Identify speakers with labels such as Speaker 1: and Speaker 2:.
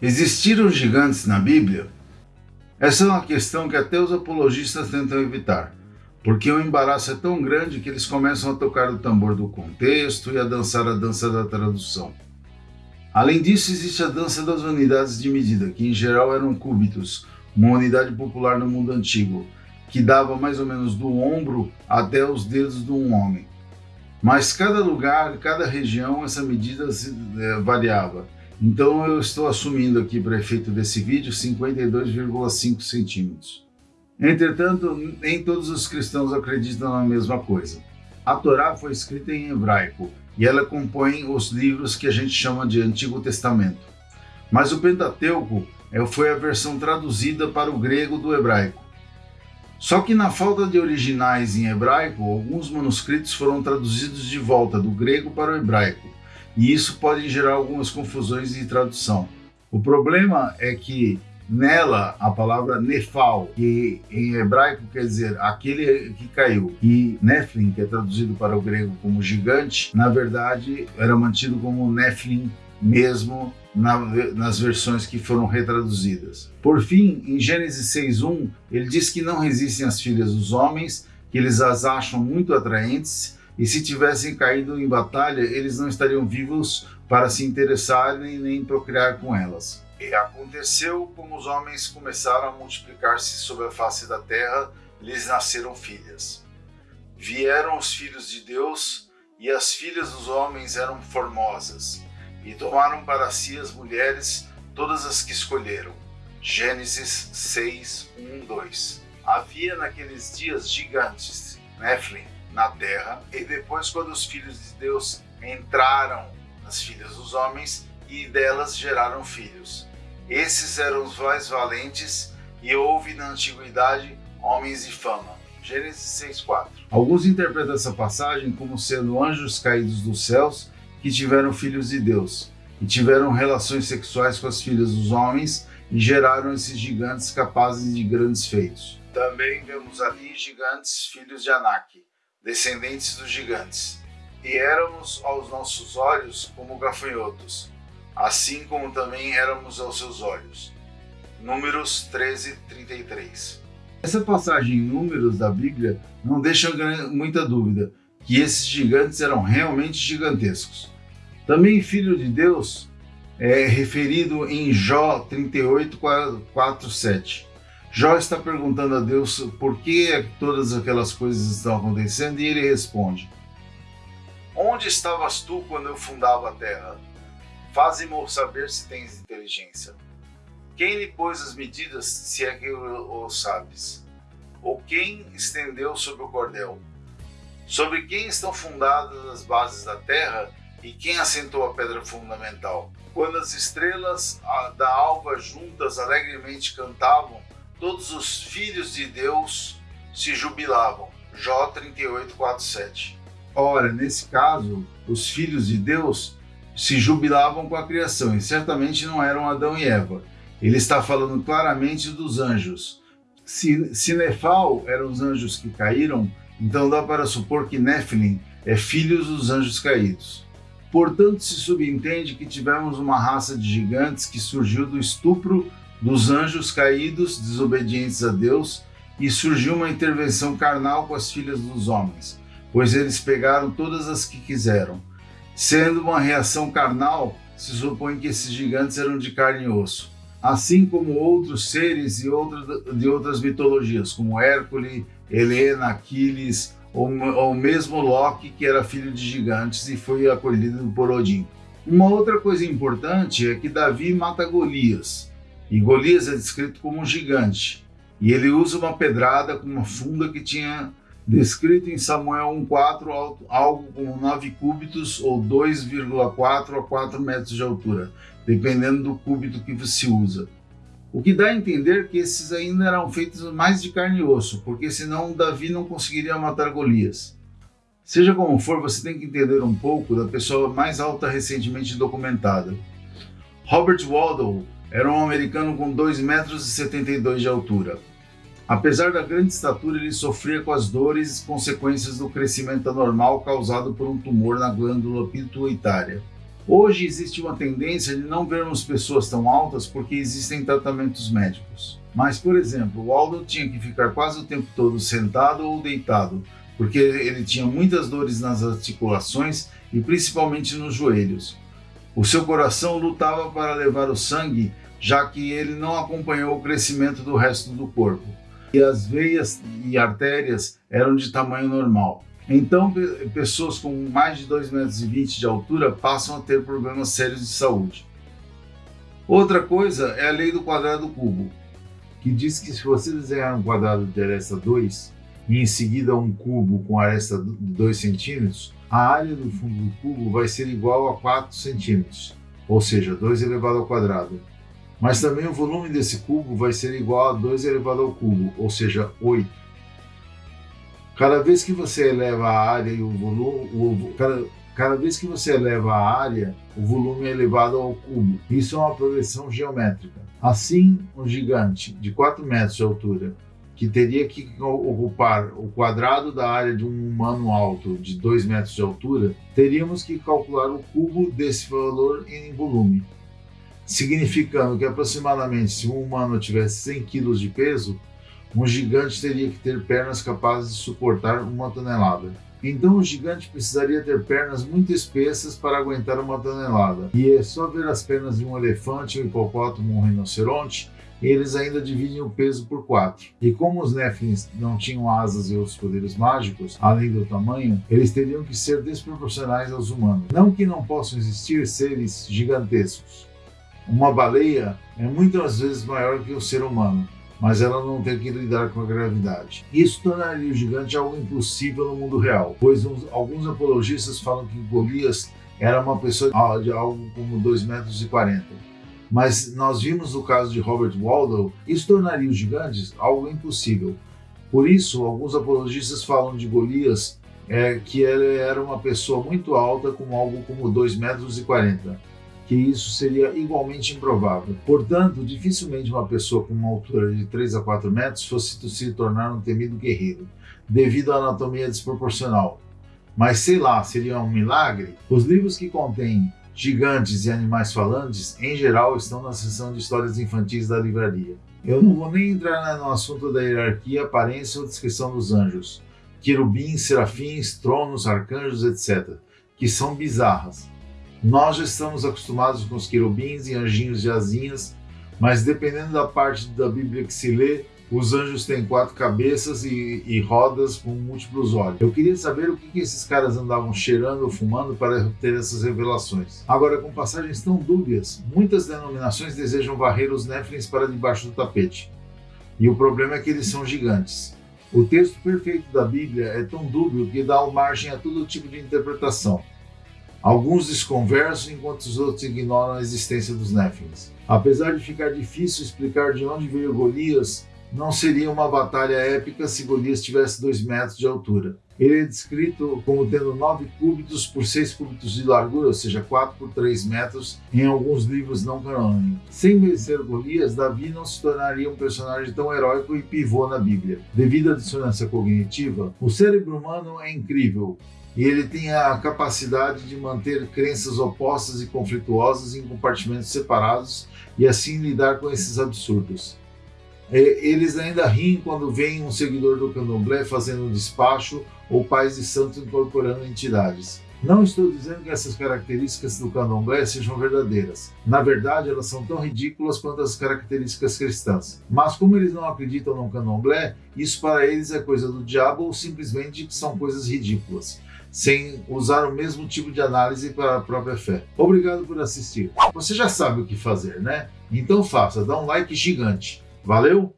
Speaker 1: Existiram gigantes na Bíblia? Essa é uma questão que até os apologistas tentam evitar, porque o embaraço é tão grande que eles começam a tocar o tambor do contexto e a dançar a dança da tradução. Além disso, existe a dança das unidades de medida, que em geral eram cúbitos, uma unidade popular no mundo antigo, que dava mais ou menos do ombro até os dedos de um homem. Mas cada lugar, cada região, essa medida é, variava. Então eu estou assumindo aqui para efeito desse vídeo 52,5 centímetros. Entretanto, nem todos os cristãos acreditam na mesma coisa. A Torá foi escrita em hebraico e ela compõe os livros que a gente chama de Antigo Testamento. Mas o Pentateuco é, foi a versão traduzida para o grego do hebraico. Só que na falta de originais em hebraico, alguns manuscritos foram traduzidos de volta do grego para o hebraico, e isso pode gerar algumas confusões de tradução. O problema é que nela a palavra nefal, que em hebraico quer dizer aquele que caiu, e Nephilim, que é traduzido para o grego como gigante, na verdade era mantido como Nephilim mesmo na, nas versões que foram retraduzidas. Por fim, em Gênesis 6.1, ele diz que não resistem às filhas dos homens, que eles as acham muito atraentes e se tivessem caído em batalha, eles não estariam vivos para se interessarem nem procriar com elas. E aconteceu como os homens começaram a multiplicar-se sobre a face da terra, lhes nasceram filhas. Vieram os filhos de Deus, e as filhas dos homens eram formosas, e tomaram para si as mulheres, todas as que escolheram. Gênesis 6, 1, 2. Havia naqueles dias gigantes, Nephilim, na terra, e depois quando os filhos de Deus entraram nas filhas dos homens, e delas geraram filhos. Esses eram os mais valentes, e houve na antiguidade homens de fama. Gênesis 6,4 Alguns interpretam essa passagem como sendo anjos caídos dos céus que tiveram filhos de Deus, e tiveram relações sexuais com as filhas dos homens, e geraram esses gigantes capazes de grandes feitos. Também vemos ali gigantes filhos de Anak, descendentes dos gigantes, e éramos aos nossos olhos como gafanhotos, assim como também éramos aos seus olhos. Números 13, 33 Essa passagem em Números da Bíblia não deixa muita dúvida que esses gigantes eram realmente gigantescos. Também filho de Deus é referido em Jó 38, 4, 7. Jó está perguntando a Deus por que todas aquelas coisas estão acontecendo e ele responde: Onde estavas tu quando eu fundava a terra? Faze-me saber se tens inteligência. Quem lhe pôs as medidas, se é que o sabes? Ou quem estendeu sobre o cordel? Sobre quem estão fundadas as bases da terra e quem assentou a pedra fundamental? Quando as estrelas da alva juntas alegremente cantavam, todos os filhos de Deus se jubilavam. Jó 38, 4, 7. Ora, nesse caso, os filhos de Deus se jubilavam com a criação e certamente não eram Adão e Eva. Ele está falando claramente dos anjos. Se, se Nefal eram os anjos que caíram, então dá para supor que Nephilim é filhos dos anjos caídos. Portanto, se subentende que tivemos uma raça de gigantes que surgiu do estupro dos anjos caídos, desobedientes a Deus, e surgiu uma intervenção carnal com as filhas dos homens, pois eles pegaram todas as que quiseram. Sendo uma reação carnal, se supõe que esses gigantes eram de carne e osso, assim como outros seres de, de outras mitologias, como Hércules, Helena, Aquiles, ou, ou mesmo Loki, que era filho de gigantes e foi acolhido por Odin. Uma outra coisa importante é que Davi mata Golias, e Golias é descrito como um gigante, e ele usa uma pedrada com uma funda que tinha descrito em Samuel 1,4 algo como 9 cúbitos ou 2,4 a 4 metros de altura, dependendo do cúbito que se usa. O que dá a entender que esses ainda eram feitos mais de carne e osso, porque senão Davi não conseguiria matar Golias. Seja como for, você tem que entender um pouco da pessoa mais alta recentemente documentada. Robert Waddell era um americano com 2,72 metros de altura. Apesar da grande estatura, ele sofria com as dores consequências do crescimento anormal causado por um tumor na glândula pituitária. Hoje existe uma tendência de não vermos pessoas tão altas porque existem tratamentos médicos. Mas, por exemplo, o Aldo tinha que ficar quase o tempo todo sentado ou deitado, porque ele tinha muitas dores nas articulações e principalmente nos joelhos. O seu coração lutava para levar o sangue, já que ele não acompanhou o crescimento do resto do corpo. E as veias e artérias eram de tamanho normal. Então, pessoas com mais de 2,20 metros de altura passam a ter problemas sérios de saúde. Outra coisa é a lei do quadrado cubo, que diz que se você desenhar um quadrado de aresta 2 e em seguida um cubo com aresta de 2 centímetros, a área do fundo do cubo vai ser igual a 4 centímetros, ou seja, 2 elevado ao quadrado. Mas também o volume desse cubo vai ser igual a 2 elevado ao cubo, ou seja, 8. Cada vez que você eleva a área e o volume, o, cada, cada vez que você eleva a área, o volume é elevado ao cubo. Isso é uma progressão geométrica. Assim, um gigante de 4 metros de altura, que teria que ocupar o quadrado da área de um humano alto de 2 metros de altura, teríamos que calcular o cubo desse valor em volume, significando que aproximadamente se um humano tivesse 100 kg de peso, um gigante teria que ter pernas capazes de suportar uma tonelada. Então o gigante precisaria ter pernas muito espessas para aguentar uma tonelada. E é só ver as pernas de um elefante, um hipopótamo um rinoceronte, eles ainda dividem o peso por quatro. E como os Nephilims não tinham asas e outros poderes mágicos, além do tamanho, eles teriam que ser desproporcionais aos humanos. Não que não possam existir seres gigantescos. Uma baleia é muitas vezes maior que o ser humano, mas ela não tem que lidar com a gravidade. Isso tornaria o gigante algo impossível no mundo real, pois uns, alguns apologistas falam que Golias era uma pessoa de algo como 2,40 metros. 40. Mas nós vimos no caso de Robert Waldo, isso tornaria os gigantes algo impossível. Por isso, alguns apologistas falam de Golias é, que ele era uma pessoa muito alta, com algo como 2,40 metros. E 40 que isso seria igualmente improvável. Portanto, dificilmente uma pessoa com uma altura de 3 a 4 metros fosse se tornar um temido guerreiro, devido à anatomia desproporcional. Mas sei lá, seria um milagre? Os livros que contêm gigantes e animais falantes, em geral, estão na seção de histórias infantis da livraria. Eu não vou nem entrar no assunto da hierarquia, aparência ou descrição dos anjos, querubins, serafins, tronos, arcanjos, etc., que são bizarras. Nós já estamos acostumados com os querubins e anjinhos de asinhas, mas dependendo da parte da Bíblia que se lê, os anjos têm quatro cabeças e, e rodas com múltiplos olhos. Eu queria saber o que, que esses caras andavam cheirando ou fumando para ter essas revelações. Agora, com passagens tão dúbias, muitas denominações desejam varrer os Néfilins para debaixo do tapete. E o problema é que eles são gigantes. O texto perfeito da Bíblia é tão dúbio que dá margem a todo tipo de interpretação. Alguns desconversam enquanto os outros ignoram a existência dos Néfilins. Apesar de ficar difícil explicar de onde veio Golias, não seria uma batalha épica se Golias tivesse 2 metros de altura. Ele é descrito como tendo 9 cúbitos por 6 cúbitos de largura, ou seja, 4 por 3 metros, em alguns livros não canônicos. Sem vencer Golias, Davi não se tornaria um personagem tão heróico e pivô na Bíblia. Devido à dissonância cognitiva, o cérebro humano é incrível, e ele tem a capacidade de manter crenças opostas e conflituosas em compartimentos separados e assim lidar com esses absurdos. Eles ainda riem quando veem um seguidor do candomblé fazendo um despacho ou pais de santos incorporando entidades. Não estou dizendo que essas características do candomblé sejam verdadeiras. Na verdade, elas são tão ridículas quanto as características cristãs. Mas como eles não acreditam no candomblé, isso para eles é coisa do diabo ou simplesmente são coisas ridículas sem usar o mesmo tipo de análise para a própria fé. Obrigado por assistir. Você já sabe o que fazer, né? Então faça, dá um like gigante. Valeu?